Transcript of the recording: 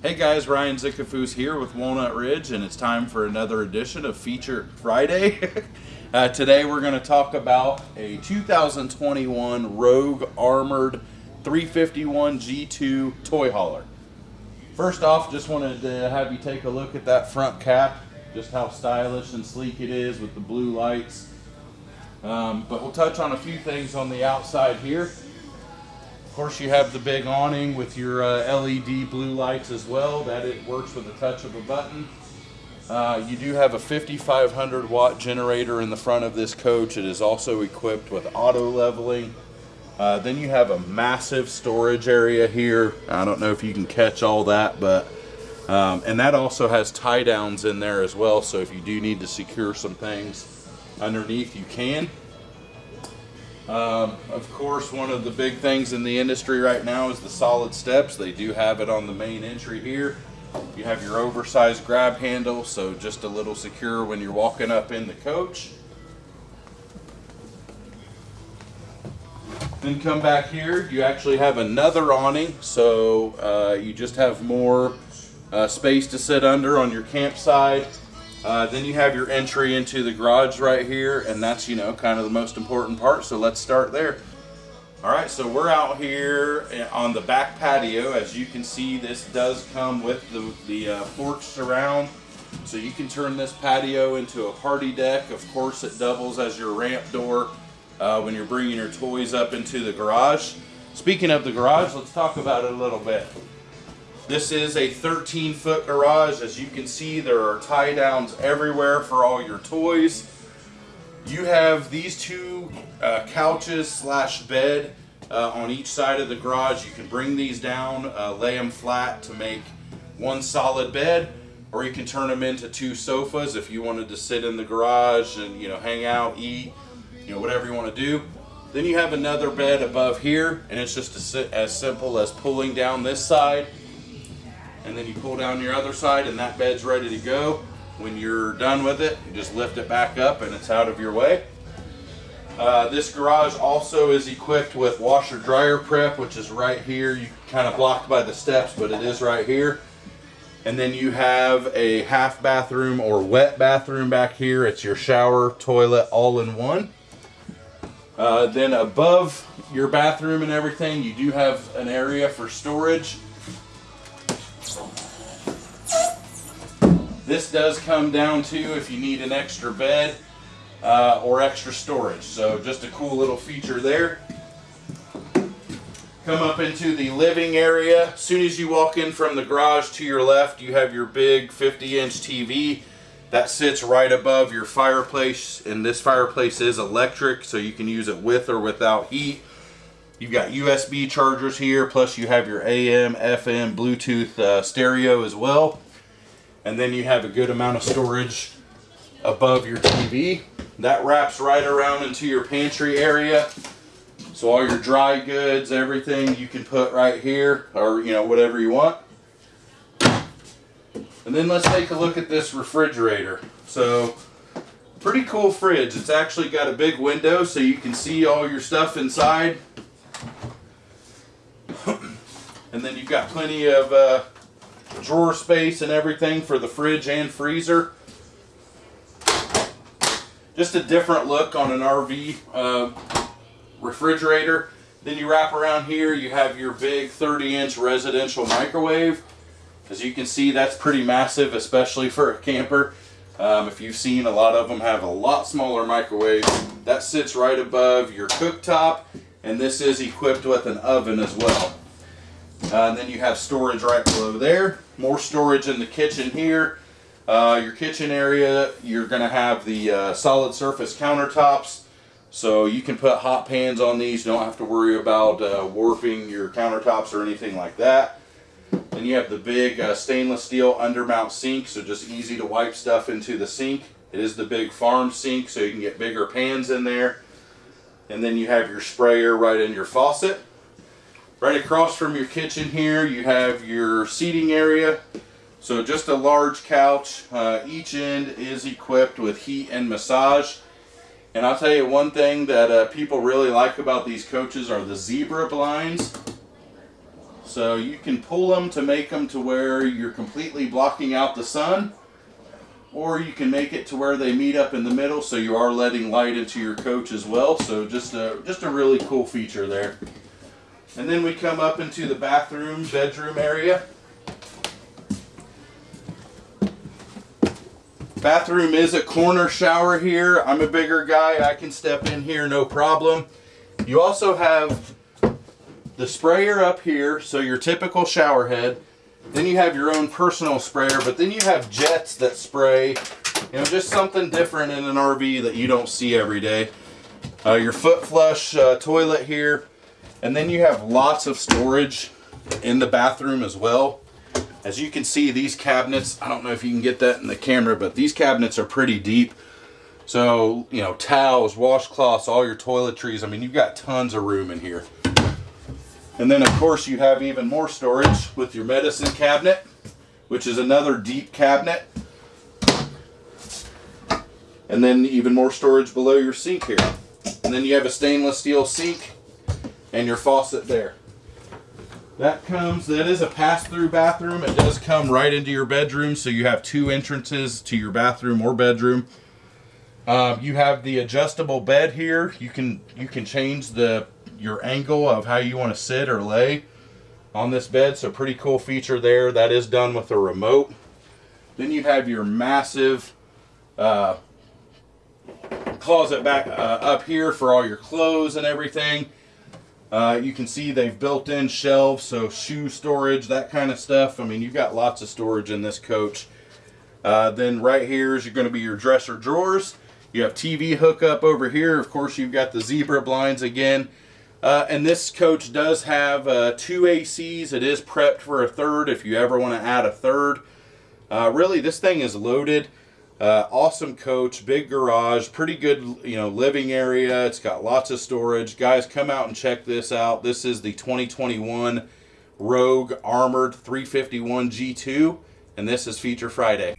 Hey guys, Ryan Zickafus here with Walnut Ridge, and it's time for another edition of Feature Friday. uh, today we're going to talk about a 2021 Rogue Armored 351 G2 toy hauler. First off, just wanted to have you take a look at that front cap, just how stylish and sleek it is with the blue lights. Um, but we'll touch on a few things on the outside here course, you have the big awning with your uh, LED blue lights as well. That it works with the touch of a button. Uh, you do have a 5500 watt generator in the front of this coach. It is also equipped with auto leveling. Uh, then you have a massive storage area here. I don't know if you can catch all that, but um, and that also has tie downs in there as well. So if you do need to secure some things underneath, you can. Um, of course, one of the big things in the industry right now is the solid steps. They do have it on the main entry here. You have your oversized grab handle, so just a little secure when you're walking up in the coach. Then come back here, you actually have another awning, so uh, you just have more uh, space to sit under on your campsite. Uh, then you have your entry into the garage right here, and that's, you know, kind of the most important part, so let's start there. All right, so we're out here on the back patio. As you can see, this does come with the, the uh, porch surround, so you can turn this patio into a party deck. Of course, it doubles as your ramp door uh, when you're bringing your toys up into the garage. Speaking of the garage, let's talk about it a little bit. This is a 13 foot garage. As you can see, there are tie downs everywhere for all your toys. You have these two uh, couches slash bed uh, on each side of the garage. You can bring these down, uh, lay them flat to make one solid bed, or you can turn them into two sofas if you wanted to sit in the garage and you know hang out, eat, you know whatever you want to do. Then you have another bed above here, and it's just as simple as pulling down this side and then you pull down your other side and that bed's ready to go. When you're done with it, you just lift it back up and it's out of your way. Uh, this garage also is equipped with washer dryer prep, which is right here. You kind of blocked by the steps, but it is right here. And then you have a half bathroom or wet bathroom back here. It's your shower, toilet, all in one. Uh, then above your bathroom and everything, you do have an area for storage. This does come down to if you need an extra bed uh, or extra storage. So just a cool little feature there. Come up into the living area. As soon as you walk in from the garage to your left, you have your big 50 inch TV that sits right above your fireplace. And this fireplace is electric, so you can use it with or without heat. You've got USB chargers here, plus you have your AM, FM, Bluetooth uh, stereo as well and then you have a good amount of storage above your TV. That wraps right around into your pantry area. So all your dry goods, everything you can put right here or you know whatever you want. And then let's take a look at this refrigerator. So pretty cool fridge. It's actually got a big window so you can see all your stuff inside. and then you've got plenty of uh, drawer space and everything for the fridge and freezer. Just a different look on an RV uh, refrigerator. Then you wrap around here, you have your big 30 inch residential microwave. As you can see, that's pretty massive, especially for a camper. Um, if you've seen, a lot of them have a lot smaller microwaves. That sits right above your cooktop, and this is equipped with an oven as well. Uh, and then you have storage right below there. More storage in the kitchen here. Uh, your kitchen area, you're going to have the uh, solid surface countertops. So you can put hot pans on these. You don't have to worry about uh, warping your countertops or anything like that. Then you have the big uh, stainless steel undermount sink. So just easy to wipe stuff into the sink. It is the big farm sink so you can get bigger pans in there. And then you have your sprayer right in your faucet. Right across from your kitchen here, you have your seating area. So just a large couch. Uh, each end is equipped with heat and massage. And I'll tell you one thing that uh, people really like about these coaches are the zebra blinds. So you can pull them to make them to where you're completely blocking out the sun, or you can make it to where they meet up in the middle, so you are letting light into your coach as well. So just a just a really cool feature there. And then we come up into the bathroom, bedroom area. Bathroom is a corner shower here. I'm a bigger guy. I can step in here no problem. You also have the sprayer up here, so your typical shower head. Then you have your own personal sprayer, but then you have jets that spray, you know, just something different in an RV that you don't see every day. Uh, your foot flush uh, toilet here, and then you have lots of storage in the bathroom as well. As you can see, these cabinets, I don't know if you can get that in the camera, but these cabinets are pretty deep. So, you know, towels, washcloths, all your toiletries. I mean, you've got tons of room in here. And then, of course, you have even more storage with your medicine cabinet, which is another deep cabinet. And then even more storage below your sink here. And then you have a stainless steel sink and your faucet there. That comes, that is a pass-through bathroom. It does come right into your bedroom, so you have two entrances to your bathroom or bedroom. Um, you have the adjustable bed here. You can you can change the your angle of how you want to sit or lay on this bed. So pretty cool feature there. That is done with a remote. Then you have your massive uh, closet back uh, up here for all your clothes and everything. Uh, you can see they've built in shelves, so shoe storage, that kind of stuff. I mean, you've got lots of storage in this coach. Uh, then right here is going to be your dresser drawers. You have TV hookup over here. Of course, you've got the zebra blinds again. Uh, and this coach does have uh, two ACs. It is prepped for a third if you ever want to add a third. Uh, really, this thing is loaded. Uh, awesome coach, big garage, pretty good, you know, living area. It's got lots of storage. Guys, come out and check this out. This is the 2021 Rogue Armored 351 G2, and this is Feature Friday.